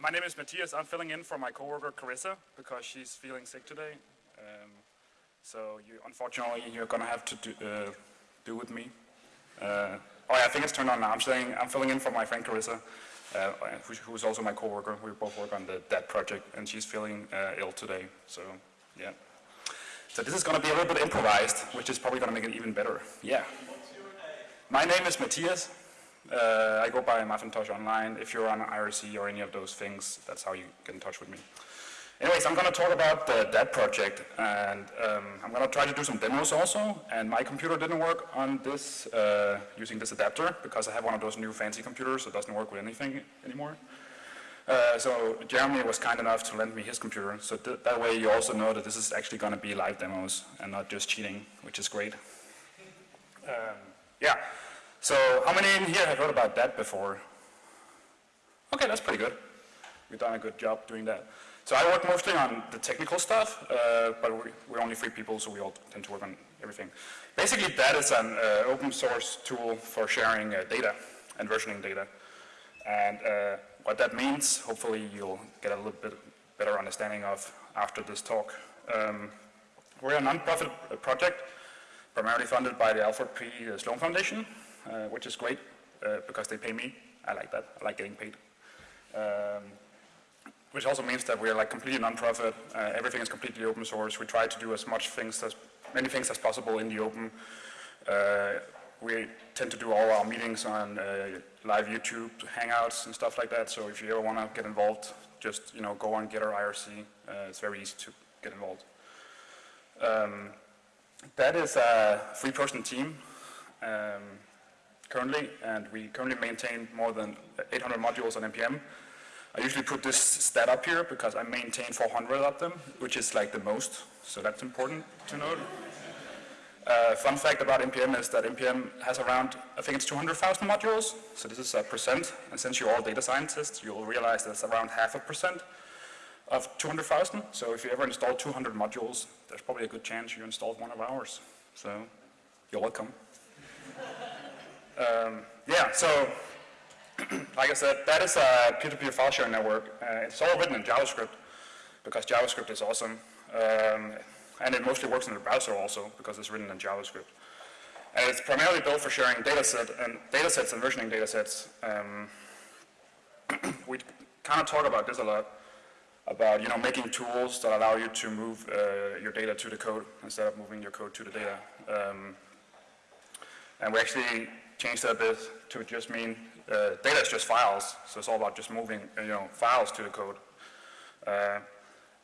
my name is Matthias. I'm filling in for my coworker Carissa because she's feeling sick today. Um, so you, unfortunately, you're gonna have to do, uh, do with me. Uh, oh yeah, I think it's turned on now. I'm saying I'm filling in for my friend Carissa, uh, who, who's also my coworker. We both work on the Dat project, and she's feeling uh, ill today. So yeah. So this is gonna be a little bit improvised, which is probably gonna make it even better. Yeah. My name is Matthias. Uh, I go by mafintosh Online. If you're on IRC or any of those things, that's how you get in touch with me. Anyways, I'm going to talk about the, Dat project, and um, I'm going to try to do some demos also. And my computer didn't work on this uh, using this adapter because I have one of those new fancy computers that doesn't work with anything anymore. Uh, so Jeremy was kind enough to lend me his computer, so th that way you also know that this is actually going to be live demos and not just cheating, which is great. Um, yeah. So how many in here have heard about Dat before? Okay, that's pretty good. We've done a good job doing that. So I work mostly on the technical stuff, uh, but we're, we're, only three people, so we all tend to work on everything. Basically, Dat is an uh, open source tool for sharing uh, data and versioning data. And uh, what that means, hopefully you'll get a little bit better understanding of after this talk. Um, we're a non-profit project, primarily funded by the Alfred P. Sloan Foundation, uh, which is great uh, because they pay me. I like that. I like getting paid. Um, which also means that we are like completely non-profit. Uh, everything is completely open source. We try to do as much things as many things as possible in the open. Uh, we tend to do all our meetings on uh, live YouTube hangouts and stuff like Dat. So if you ever want to get involved, just you know go on GitHub IRC. Uh, it's very easy to get involved. Um, that is a three-person team. Um, currently, and we currently maintain more than 800 modules on NPM. I usually put this stat up here because I maintain 400 of them, which is like the most, so that's important to note. Uh, fun fact about NPM is that NPM has around, I think it's 200,000 modules, so this is a percent, and since you're all data scientists, you'll realize that's around half a percent of 200,000, so if you ever install 200 modules, there's probably a good chance you installed one of ours, so you're welcome. Um, yeah, so like I said, Dat is a peer-to-peer -peer file sharing network. Uh, it's all written in JavaScript because JavaScript is awesome. Um, and it mostly works in the browser also because it's written in JavaScript. And it's primarily built for sharing dataset and datasets and versioning datasets. Um, we kind of talk about this a lot about you know making tools that allow you to move uh, your data to the code instead of moving your code to the data. Um, and we actually changed that bit to just mean uh, data is just files, so it's all about just moving you know files to the code. Uh,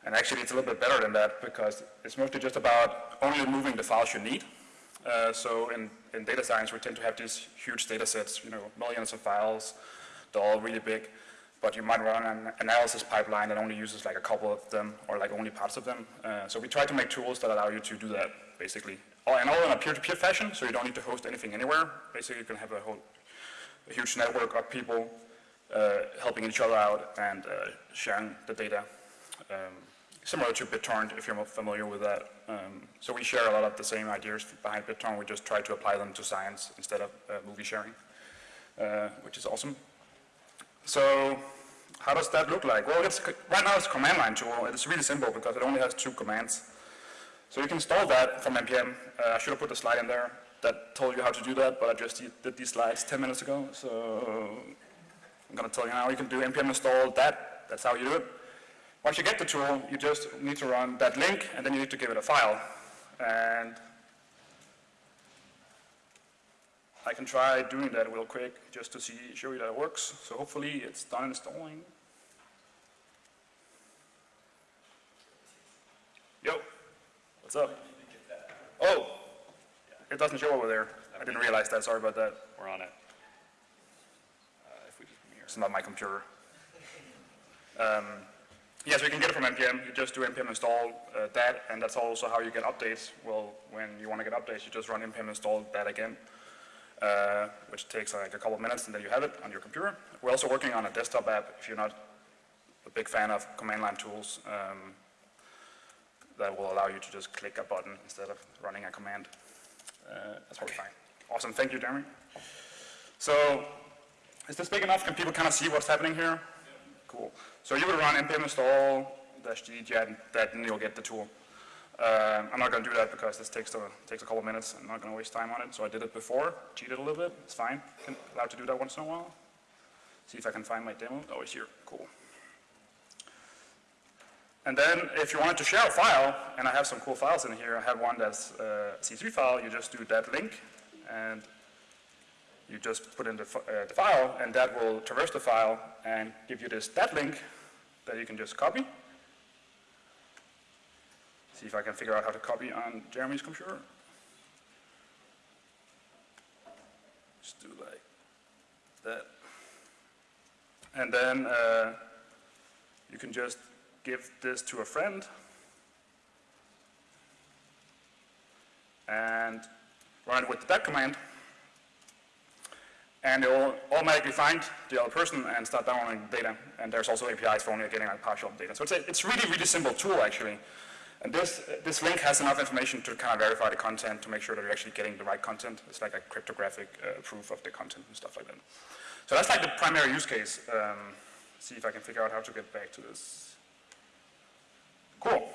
and actually it's a little bit better than that because it's mostly just about only moving the files you need. Uh, so in, in data science we tend to have these huge data sets, you know, millions of files, they're all really big, but you might run an analysis pipeline that only uses like a couple of them or like only parts of them. Uh, so we try to make tools that allow you to do that basically and all in a peer-to-peer -peer fashion, so you don't need to host anything anywhere. Basically, you can have a whole a huge network of people uh, helping each other out and uh, sharing the data. Um, similar to BitTorrent, if you're familiar with that. Um, so we share a lot of the same ideas behind BitTorrent. We just try to apply them to science instead of uh, movie sharing, uh, which is awesome. So how does that look like? Well, right now it's a command line tool. It's really simple because it only has two commands. So you can install Dat from NPM. Uh, I should have put the slide in there that told you how to do that, but I just did these slides 10 minutes ago, so I'm going to tell you now. You can do npm install dat. That's how you do it. Once you get the tool, you just need to run dat link, and then you need to give it a file. And I can try doing that real quick just to see, show you that it works. So hopefully it's done installing. What's up? Oh, it doesn't show over there. I didn't realize that. Sorry about dat. We're on it. Uh, if we just come here. It's not my computer. Um, so you can get it from NPM. You just do npm install uh, that, and dat's also how you get updates. Well, when you want to get updates, you just run npm install that again, uh, which takes like a couple of minutes, and then you have it on your computer. We're also working on a desktop app if you're not a big fan of command line tools. Um, that will allow you to just click a button instead of running a command. Uh, that's probably fine. Awesome, thank you, Jeremy. So, is this big enough? Can people kind of see what's happening here? cool. So you would run npm install dash g gen, then you'll get the tool. Uh, I'm not going to do that because this takes a, takes a couple minutes. I'm not going to waste time on it. So I did it before, cheated a little bit. It's fine. I'm allowed to do that once in a while. See if I can find my demo. Oh, it's here. Cool. And then if you wanted to share a file, and I have some cool files in here, I have one that's a C3 file, you just do dat link, and you just put in the, uh, the file, and that will traverse the file and give you this Dat link that you can just copy. See if I can figure out how to copy on Jeremy's computer. Just do like that. And then uh, you can just give this to a friend and run it with the dat command. And it will automatically find the other person and start downloading data. And there's also APIs for only getting like partial data. So it's a it's really, really simple tool actually. And this, this link has enough information to kind of verify the content to make sure that you're actually getting the right content. It's like a cryptographic uh, proof of the content and stuff like that. So that's like the primary use case. Um, see if I can figure out how to get back to this. Cool.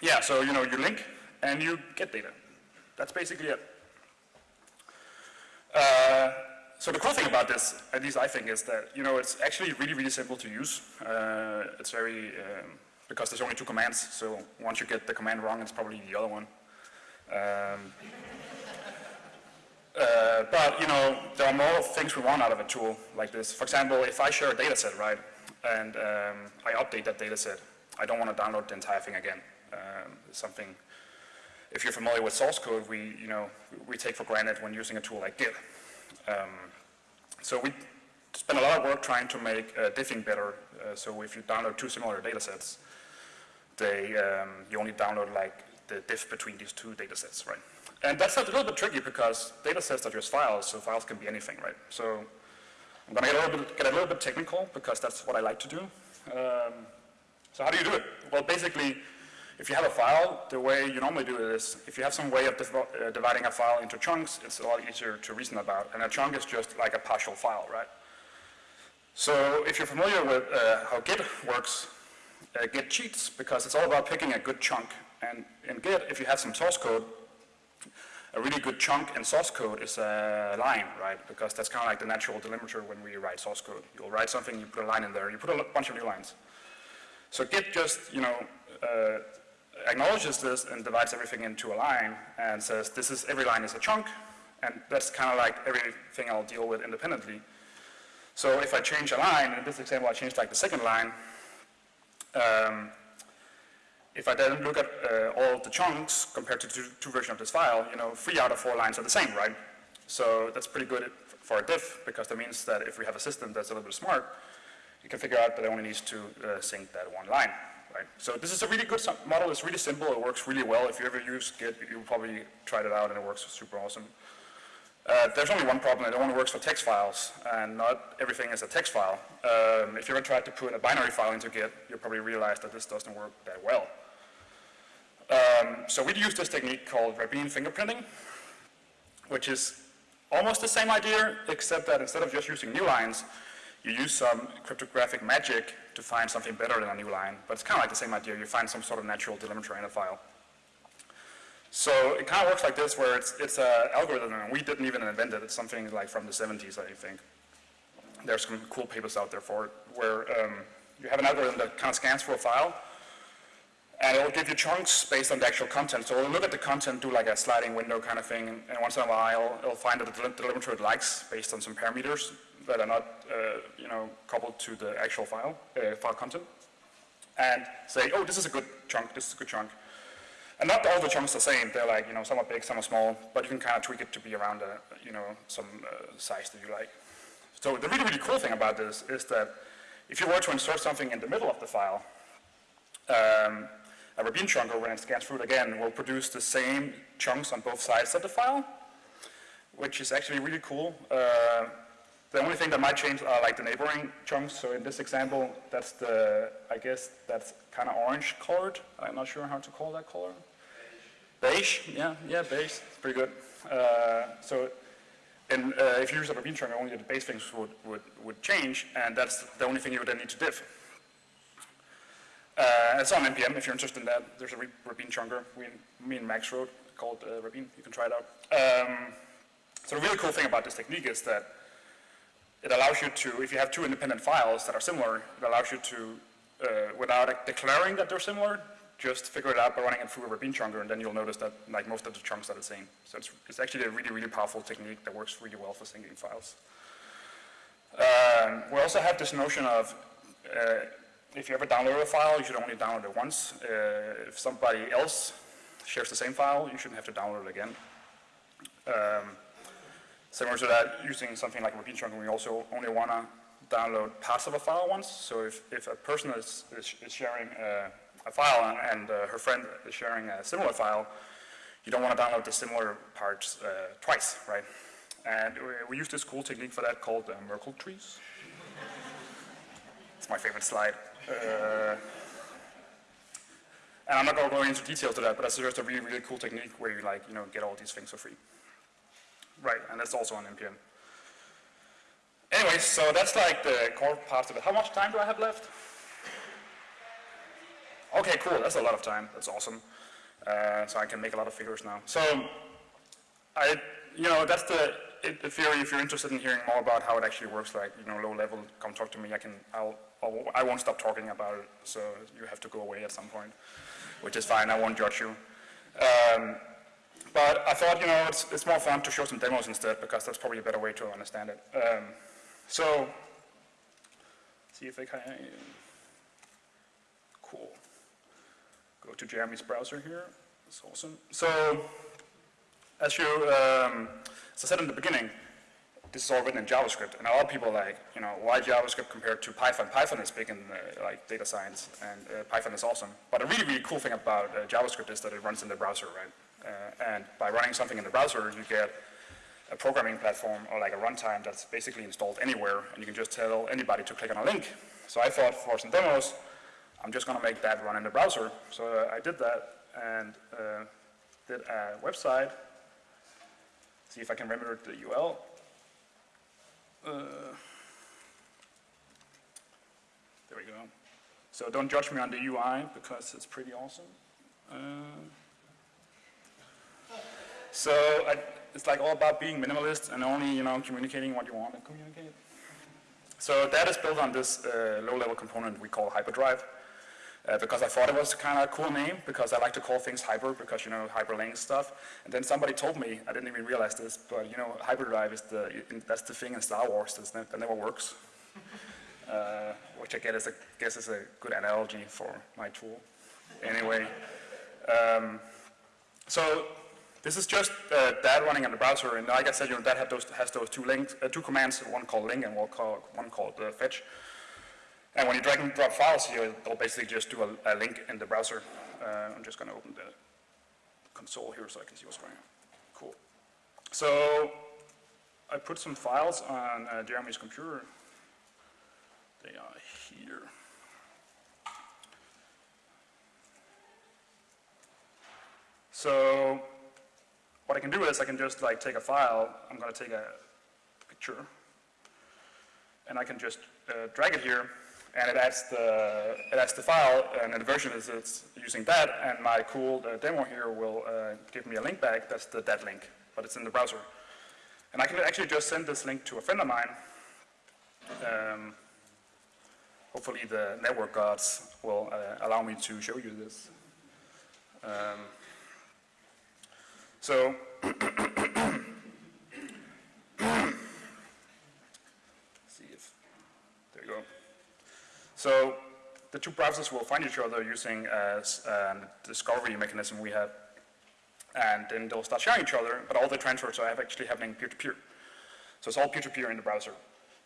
Yeah, so you know, you link and you get data. That's basically it. Uh, so the cool thing about this, at least I think, is that you know it's actually really, really simple to use. Uh, it's very um, because there's only two commands, so once you get the command wrong, it's probably the other one. Um, uh, but, you know, there are more things we want out of a tool like this. For example, if I share a data set, right, and um, I update that data set, I don't want to download the entire thing again. Um, something, if you're familiar with source code, we, you know, we take for granted when using a tool like Git. Um, so we spend a lot of work trying to make uh, diffing better. Uh, so if you download two similar data sets, they, um, you only download like the diff between these two data sets, right? And that's a little bit tricky because data sets are just files, so files can be anything, right? So I'm going to get a, little bit, technical because that's what I like to do. Um, so how do you do it? Well, basically, if you have a file, the way you normally do it is, if you have some way of uh, dividing a file into chunks, it's a lot easier to reason about. And a chunk is just like a partial file, right? So if you're familiar with uh, how Git works, uh, Git cheats because it's all about picking a good chunk. And in Git, if you have some source code, a really good chunk in source code is a line, right? Because that's kind of like the natural delimiter when we write source code. You'll write something, you put a line in there, you put a bunch of new lines. So Git just, you know, uh, acknowledges this and divides everything into a line and says this is, every line is a chunk, and that's kind of like everything I'll deal with independently. So if I change a line, in this example I changed like the second line, um, if I then look at uh, all the chunks compared to two, two versions of this file, you know, three out of four lines are the same, right? So that's pretty good for a diff because that means that if we have a system that's a little bit smart, you can figure out that it only needs to uh, sync that one line, right? So this is a really good model. It's really simple. It works really well. If you ever use Git, you'll probably tried it out and it works super awesome. Uh, there's only one problem, it only works for text files, and not everything is a text file. Um, if you ever tried to put a binary file into Git, you'll probably realize that this doesn't work that well. Um, so we use this technique called Rabin fingerprinting, which is almost the same idea, except that instead of just using new lines, you use some cryptographic magic to find something better than a new line. But it's kind of like the same idea. You find some sort of natural delimiter in a file. So it kind of works like this, where it's it's an algorithm, and we didn't even invent it. It's something like from the 70s, I think. There's some cool papers out there for it, where um, you have an algorithm that kind of scans for a file, and it will give you chunks based on the actual content. So it'll look at the content, do like a sliding window kind of thing, and once in a while, it'll find the delimiter it likes based on some parameters that are not, uh, you know, coupled to the actual file, uh, file content, and say, oh, this is a good chunk, this is a good chunk. And not all the chunks are the same. They're like, you know, some are big, some are small, but you can kind of tweak it to be around, a, you know, some uh, size that you like. So the really, really cool thing about this is that if you were to insert something in the middle of the file, um, a Rabin chunker, when it scans through it again, will produce the same chunks on both sides of the file, which is actually really cool. Uh, the only thing that might change are like the neighboring chunks. So in this example, that's the, I guess that's kind of orange colored. I'm not sure how to call that color. Beige, yeah, yeah, beige, pretty good. Uh, so and uh, if you use a Rabin chunker, only the base things would, would, would change, and that's the only thing you would then need to diff. Uh, it's on NPM if you're interested in that. There's a Rabin chunker we, me and Max wrote called uh. You can try it out. Um, so the really cool thing about this technique is that it allows you to, if you have two independent files that are similar, it allows you to, uh, without declaring that they're similar, just figure it out by running it through a Rabin chunker, and then you'll notice that like most of the chunks are the same. So it's, it's actually a really, really powerful technique that works really well for syncing files. Um, we also have this notion of uh, if you ever download a file, you should only download it once. Uh, if somebody else shares the same file, you shouldn't have to download it again. Um, similar to that, using something like Rabin chunking, we also only want to download parts of a file once. So if, if a person is, is, is sharing uh, a file and, and uh, her friend is sharing a similar file, you don't want to download the similar parts uh, twice, right? And we, we, use this cool technique for that called uh, Merkle trees. it's my favorite slide. Uh, and I'm not going to go into details to that, but that's just a really, really cool technique where you like, you know, get all these things for free. Right, and that's also on NPM. Anyways, so that's like the core parts of it. How much time do I have left? Okay, cool, that's a lot of time. That's awesome. Uh, so I can make a lot of figures now. So, I, you know, that's the theory. If you're interested in hearing more about how it actually works, like, you know, low level, come talk to me. I can, I'll, I'll I won't stop talking about it. So you have to go away at some point, which is fine. I won't judge you. Um, but I thought, you know, it's, it's more fun to show some demos instead because that's probably a better way to understand it. Um, so, see if I can, cool. Go to Jeremy's browser here, that's awesome. So, as you, um, as I said in the beginning, this is all written in JavaScript, and a lot of people like, you know, why JavaScript compared to Python? Python is big in uh, like data science, and uh, Python is awesome. But a really, really cool thing about uh, JavaScript is that it runs in the browser, right? Uh, and by running something in the browser, you get a programming platform or like a runtime that's basically installed anywhere, and you can just tell anybody to click on a link. So I thought for some demos, I'm just going to make that run in the browser. So uh, I did that and uh, did a website. See if I can remember the URL. Uh, there we go. So don't judge me on the UI because it's pretty awesome. So I, it's like all about being minimalist and only, you know, communicating what you want to communicate. So that is built on this uh, low-level component we call hyperdrive. Uh, because I thought it was kind of a cool name because I like to call things hyper because, you know, hyperlink stuff. And then somebody told me, I didn't even realize this, but, you know, hyperdrive is the, that's the thing in Star Wars that, that never works. Uh, which I guess is, a, guess is a good analogy for my tool. Anyway, um, so this is just uh, Dat running in the browser, and like I said, you know, that those, has those two links, uh, two commands, one called link and one called, one called uh, fetch. And when you drag and drop files here, it'll basically just do a, a link in the browser. Uh, I'm just going to open the console here so I can see what's going on. Cool. So I put some files on uh, Jeremy's computer. They are here. So what I can do is I can just like take a file, I'm going to take a picture, and I can just uh, drag it here, and it adds the it adds the file, and the version is it's using that, and my cool uh, demo here will uh, give me a link back. That's the Dat link, but it's in the browser, and I can actually just send this link to a friend of mine. Um, hopefully, the network gods will uh, allow me to show you this. Um, so, see if, there you go. So the two browsers will find each other using uh, a, a um, discovery mechanism we have, and then they'll start sharing each other, but all the transfers are actually happening peer-to-peer. -peer. So it's all peer-to-peer -peer in the browser.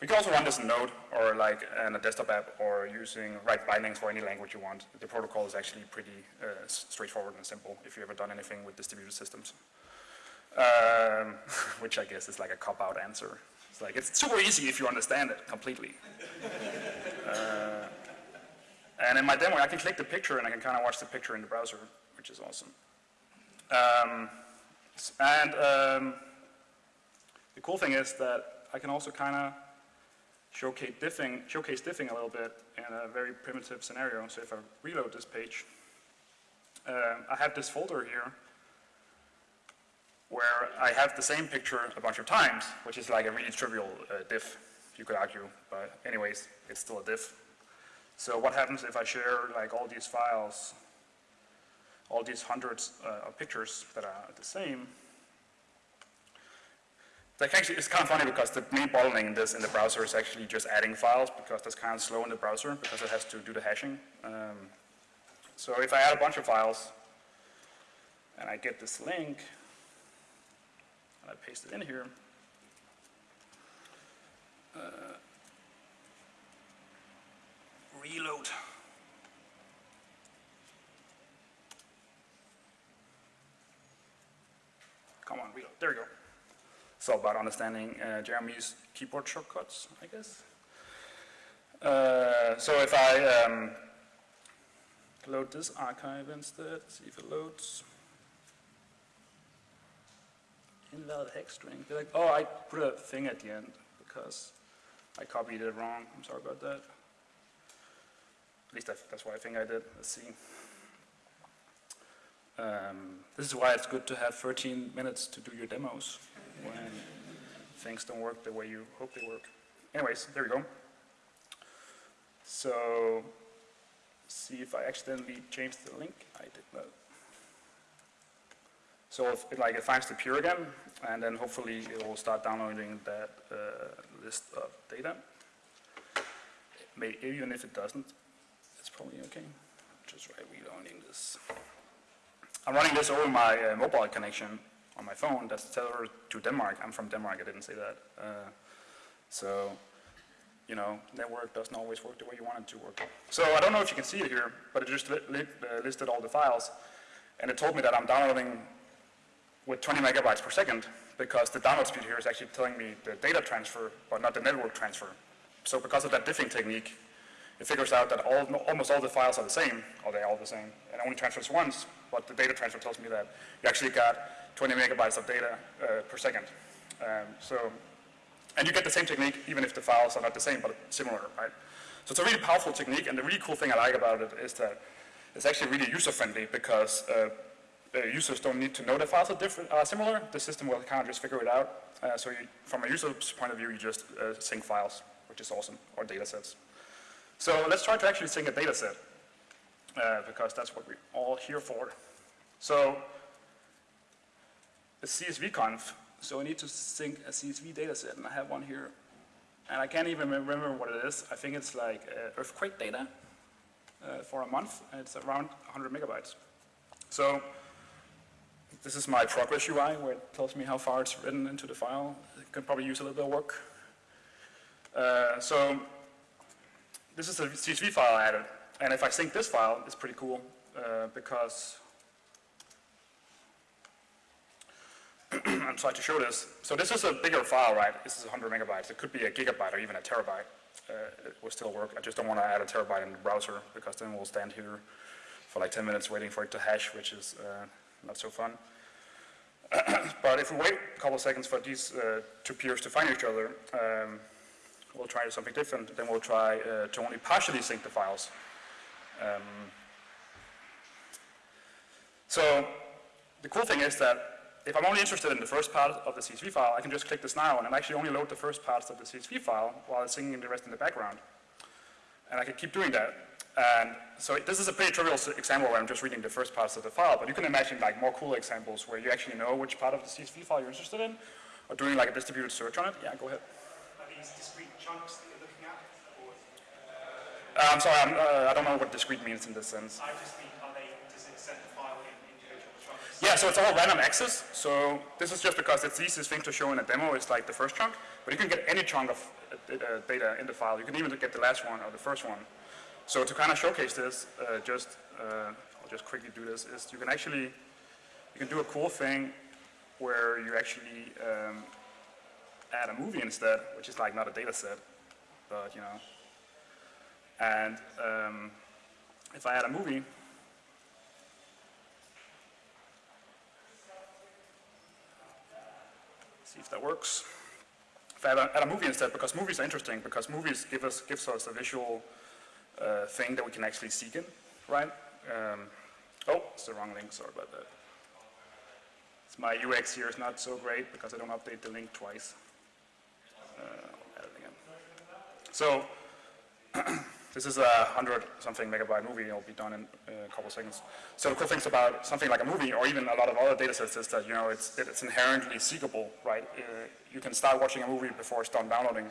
We can also run this in Node or like in a desktop app or using write bindings for any language you want. The protocol is actually pretty uh, straightforward and simple if you've ever done anything with distributed systems. Um, which I guess is like a cop-out answer. It's like, it's super easy if you understand it completely. uh, and in my demo, I can click the picture and I can kind of watch the picture in the browser, which is awesome. Um, and um, the cool thing is that I can also kind of showcase diffing, showcase diffing a little bit in a very primitive scenario. So if I reload this page, uh, I have this folder here where I have the same picture a bunch of times, which is like a really trivial uh, diff, you could argue, but anyways, it's still a diff. So what happens if I share like all these files, all these hundreds uh, of pictures that are the same? Like actually, it's kind of funny because the main bottleneck in this in the browser is actually just adding files because that's kind of slow in the browser because it has to do the hashing. Um, so if I add a bunch of files and I get this link, and I paste it in here, uh, reload. Come on, reload. There we go. It's all about understanding uh, Jeremy's keyboard shortcuts, I guess. Uh, so if I um, load this archive instead, see if it loads. Invalid hex string. Like, oh, I put a thing at the end because I copied it wrong. I'm sorry about that. At least that's what I think I did. Let's see. Um, this is why it's good to have 13 minutes to do your demos when things don't work the way you hope they work. Anyways, there we go. So, see if I accidentally changed the link. I did not. So if it, like it finds the pure again, and then hopefully it will start downloading that uh, list of data. Maybe even if it doesn't, it's probably okay. Just try reloading this. I'm running this over my uh, mobile connection on my phone that's tethered to Denmark. I'm from Denmark, I didn't say that. Uh, so, you know, network doesn't always work the way you want it to work. So I don't know if you can see it here, but it just li li uh, listed all the files. And it told me that I'm downloading with 20 megabytes per second because the download speed here is actually telling me the data transfer, but not the network transfer. So because of that diffing technique, it figures out that all, almost all the files are the same, or they're all the same, and only transfers once, but the data transfer tells me that you actually got 20 megabytes of data uh, per second. Um, so, and you get the same technique even if the files are not the same, but similar, right? So it's a really powerful technique, and the really cool thing I like about it is that it's actually really user-friendly because uh, uh, users don't need to know the files are different, uh, similar. The system will kind of just figure it out. Uh, so you, from a user's point of view, you just uh, sync files, which is awesome, or data sets. So let's try to actually sync a data set, uh, because that's what we're all here for. So a CSV conf, so I need to sync a CSV data set, and I have one here. And I can't even remember what it is. I think it's like uh, earthquake data uh, for a month, and it's around 100 megabytes. So this is my progress UI where it tells me how far it's written into the file. It can probably use a little bit of work. Uh, so this is a CSV file I added. And if I sync this file, it's pretty cool uh, because I'm trying to show this. So this is a bigger file, right? This is 100 megabytes. It could be a gigabyte or even a terabyte. Uh, it will still work. I just don't want to add a terabyte in the browser because then we'll stand here for like 10 minutes waiting for it to hash, which is uh, not so fun. but if we wait a couple of seconds for these uh, two peers to find each other, um, we'll try something different. Then we'll try uh, to only partially sync the files. Um, so the cool thing is that if I'm only interested in the first part of the CSV file, I can just click this now and it'll actually only load the first parts of the CSV file while it's syncing the rest in the background. And I can keep doing that. And so this is a pretty trivial example where I'm just reading the first parts of the file, but you can imagine like more cool examples where you actually know which part of the CSV file you're interested in, or doing like a distributed search on it. Yeah, go ahead. Are these discrete chunks that you're looking at? Or? Uh, I'm sorry, I'm, uh, I don't know what discrete means in this sense. I just mean, are they, does it set the file in individual chunks? Yeah, so it's all random access. So this is just because it's the easiest thing to show in a demo is like the first chunk, but you can get any chunk of uh, data in the file. You can even get the last one or the first one. So to kind of showcase this, uh, just uh, I'll just quickly do this. Is you can actually you can do a cool thing where you actually um, add a movie instead, which is like not a data set, but you know. And um, if I add a movie, see if that works. if I add a, add a movie instead, because movies are interesting, because movies give us, gives us a visual uh, thing that we can actually seek in, right? Um, oh, it's the wrong link, sorry about that. It's my UX here is not so great because I don't update the link twice. Uh, I'll add it again. So, this is a hundred something megabyte movie, it'll be done in a couple seconds. So the cool things about something like a movie or even a lot of other data sets is that, you know, it's, it's inherently seekable, right? Uh, you can start watching a movie before it's done downloading,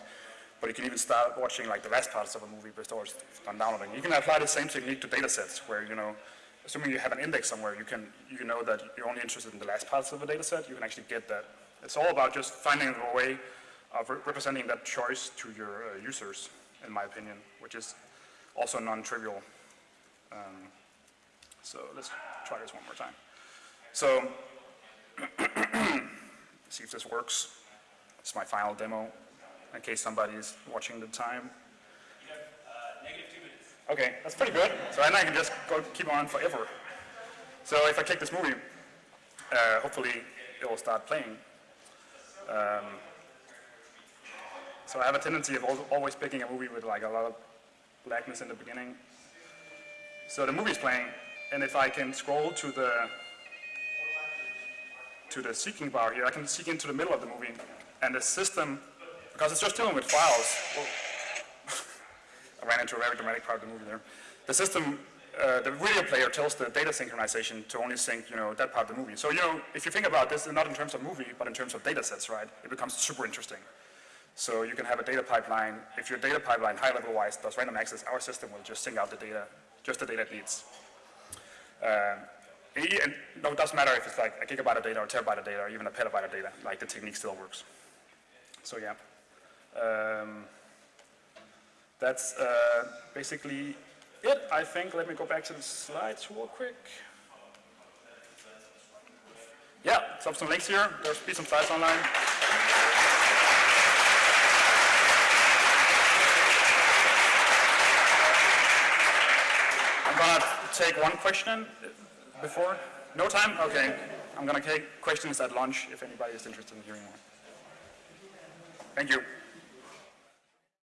but you can even start watching like the last parts of a movie before it's done downloading. You can apply the same technique to data sets where, you know, assuming you have an index somewhere, you can, you know that you're only interested in the last parts of a data set, you can actually get that. It's all about just finding a way of re- representing that choice to your uh, users, in my opinion, which is also non-trivial. Um, so let's try this one more time. So, see if this works. It's my final demo, in case somebody's watching the time. Okay, that's pretty good. So then I can just go keep on forever. So if I click this movie, uh, hopefully it will start playing. Um, so I have a tendency of always picking a movie with like a lot of blackness in the beginning. So the movie's playing, and if I can scroll to the to the seeking bar here, I can seek into the middle of the movie, and the system, because it's just dealing with files. I ran into a very dramatic part of the movie there. The system, uh, the video player tells the data synchronization to only sync, you know, that part of the movie. So, you know, if you think about this, not in terms of movie, but in terms of data sets, right, it becomes super interesting. So you can have a data pipeline. If your data pipeline, high level wise, does random access, our system will just sync out the data, just the data it needs. And e- no, it doesn't matter if it's like a gigabyte of data or a terabyte of data or even a petabyte of data, like the technique still works. So yeah. Um, that's uh, basically it, I think. Let me go back to the slides real quick. Yeah, so some links here. There's be some slides online. I'm gonna take one question before. No time? Okay. I'm gonna take questions at lunch if anybody is interested in hearing more. Thank you.